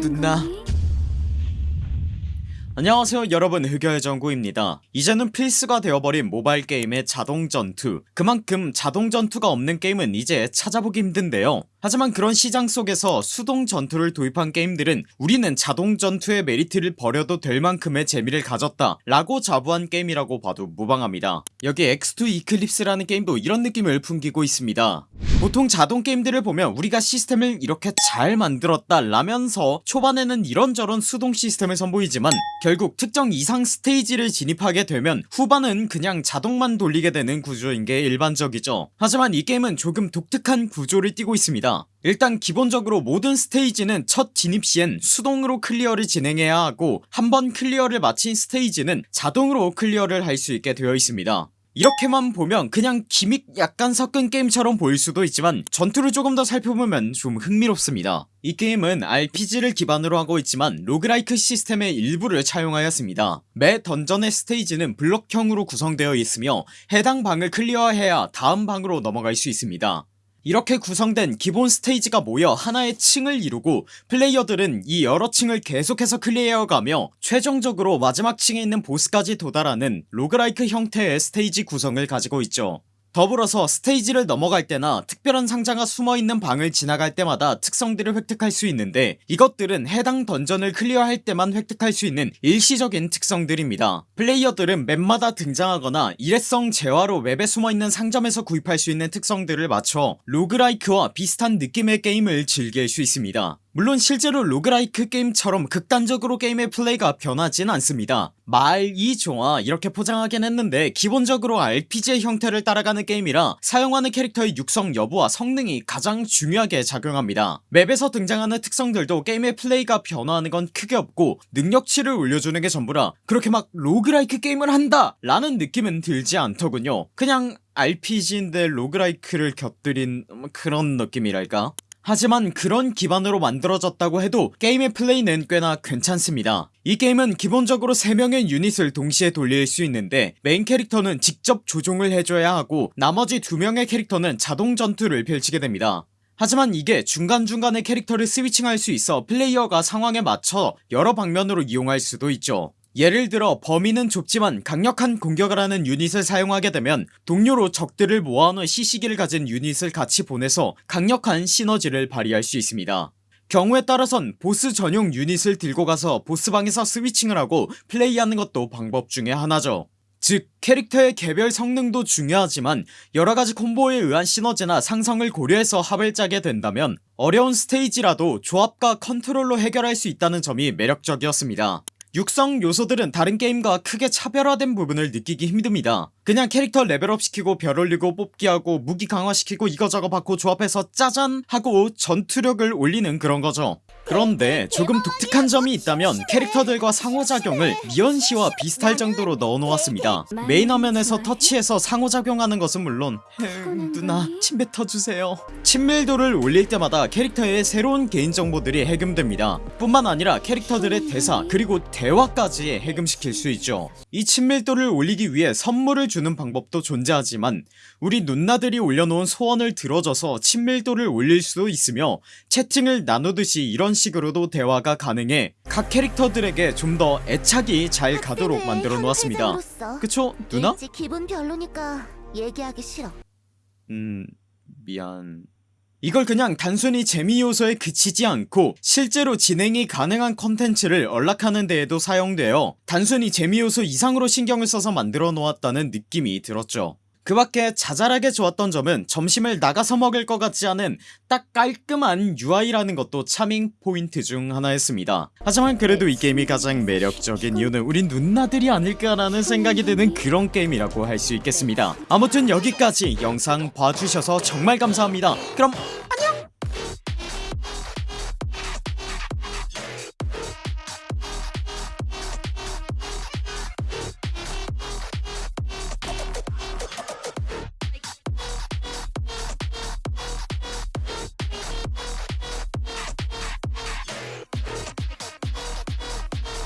누나. 안녕하세요 여러분 흑여의 정구입니다 이제는 필수가 되어버린 모바일 게임의 자동전투 그만큼 자동전투가 없는 게임은 이제 찾아보기 힘든데요 하지만 그런 시장 속에서 수동 전투를 도입한 게임들은 우리는 자동 전투의 메리트를 버려도 될 만큼의 재미를 가졌다 라고 자부한 게임이라고 봐도 무방합니다. 여기 X2 이클립스라는 게임도 이런 느낌을 풍기고 있습니다. 보통 자동 게임들을 보면 우리가 시스템을 이렇게 잘 만들었다 라면서 초반에는 이런저런 수동 시스템을 선보이지만 결국 특정 이상 스테이지를 진입하게 되면 후반은 그냥 자동만 돌리게 되는 구조인게 일반적이죠. 하지만 이 게임은 조금 독특한 구조를 띠고 있습니다 일단 기본적으로 모든 스테이지는 첫 진입시엔 수동으로 클리어를 진행해야 하고 한번 클리어를 마친 스테이지는 자동으로 클리어를 할 수 있게 되어 있습니다. 이렇게만 보면 그냥 gimmick 약간 섞은 게임처럼 보일 수도 있지만 전투를 조금 더 살펴보면 좀 흥미롭습니다. 이 게임은 RPG를 기반으로 하고 있지만 roguelike 시스템의 일부를 차용하였습니다. 매 dungeon의 스테이지는 블럭형으로 구성되어 있으며 해당 방을 클리어해야 다음 방으로 넘어갈 수 있습니다 이렇게 구성된 기본 스테이지가 모여 하나의 층을 이루고 플레이어들은 이 여러 층을 계속해서 클리어해가며 최종적으로 마지막 층에 있는 보스까지 도달하는 roguelike 형태의 스테이지 구성을 가지고 있죠 더불어서 스테이지를 넘어갈 때나 특별한 상자가 숨어있는 방을 지나갈 때마다 특성들을 획득할 수 있는데 이것들은 해당 dungeon을 클리어할 때만 획득할 수 있는 일시적인 특성들입니다. 플레이어들은 맵마다 등장하거나 일회성 재화로 맵에 숨어있는 상점에서 구입할 수 있는 특성들을 맞춰 roguelike와 비슷한 느낌의 게임을 즐길 수 있습니다 물론 실제로 roguelike 게임처럼 극단적으로 게임의 플레이가 변하진 않습니다. 말이 좋아 이렇게 포장하긴 했는데 기본적으로 RPG의 형태를 따라가는 게임이라 사용하는 캐릭터의 육성 여부와 성능이 가장 중요하게 작용합니다. 맵에서 등장하는 특성들도 게임의 플레이가 변화하는 건 크게 없고 능력치를 올려주는 게 전부라 그렇게 막 roguelike 게임을 한다! 라는 느낌은 들지 않더군요. 그냥 RPG인데 roguelike를 곁들인 그런 느낌이랄까 하지만 그런 기반으로 만들어졌다고 해도 게임의 플레이는 꽤나 괜찮습니다. 이 게임은 기본적으로 3명의 유닛을 동시에 돌릴 수 있는데 메인 캐릭터는 직접 조종을 해줘야 하고 나머지 2명의 캐릭터는 자동 전투를 펼치게 됩니다. 하지만 이게 중간중간에 캐릭터를 switching할 수 있어 플레이어가 상황에 맞춰 여러 방면으로 이용할 수도 있죠 예를 들어 범위는 좁지만 강력한 공격을 하는 유닛을 사용하게 되면 동료로 적들을 모아놓은 CC기를 가진 유닛을 같이 보내서 강력한 시너지를 발휘할 수 있습니다. 경우에 따라선 보스 전용 유닛을 들고 가서 보스방에서 switching을 하고 플레이하는 것도 방법 중에 하나죠. 즉 캐릭터의 개별 성능도 중요하지만 여러가지 콤보에 의한 시너지나 상성을 고려해서 합을 짜게 된다면 어려운 스테이지라도 조합과 컨트롤로 해결할 수 있다는 점이 매력적이었습니다 육성 요소들은 다른 게임과 크게 차별화된 부분을 느끼기 힘듭니다. 그냥 캐릭터 level up 시키고 별 올리고 뽑기하고 무기 강화시키고 이거저거 받고 조합해서 짜잔 하고 전투력을 올리는 그런 거죠 그런데 조금 독특한 점이 있다면 캐릭터들과 상호작용을 미연시와 비슷할 정도로 넣어놓았습니다. 메인 화면에서 터치해서 상호작용하는 것은 물론 누나 침 뱉어주세요. 친밀도를 올릴 때마다 캐릭터의 새로운 개인정보들이 해금됩니다. 뿐만 아니라 캐릭터들의 대사 그리고 대화까지 해금시킬 수 있죠. 이 친밀도를 올리기 위해 선물을 주는 방법도 존재하지만 우리 누나들이 올려놓은 소원을 들어줘서 친밀도를 올릴 수도 있으며 채팅을 나누듯이 이런 식으로도 대화가 가능해 각 캐릭터들에게 좀 더 애착이 잘 가도록 만들어 놓았습니다 그쵸 누나? 기분 별로니까 얘기하기 싫어. 음 미안 이걸 그냥 단순히 재미 요소에 그치지 않고 실제로 진행이 가능한 컨텐츠를 연락하는 데에도 사용되어 단순히 재미 요소 이상으로 신경을 써서 만들어 놓았다는 느낌이 들었죠 그 밖에 자잘하게 좋았던 점은 점심을 나가서 먹을 것 같지 않은 딱 깔끔한 UI라는 것도 차밍 포인트 중 하나였습니다. 하지만 그래도 이 게임이 가장 매력적인 이유는 우리 누나들이 아닐까라는 생각이 드는 그런 게임이라고 할 수 있겠습니다. 아무튼 여기까지 영상 봐주셔서 정말 감사합니다. 그럼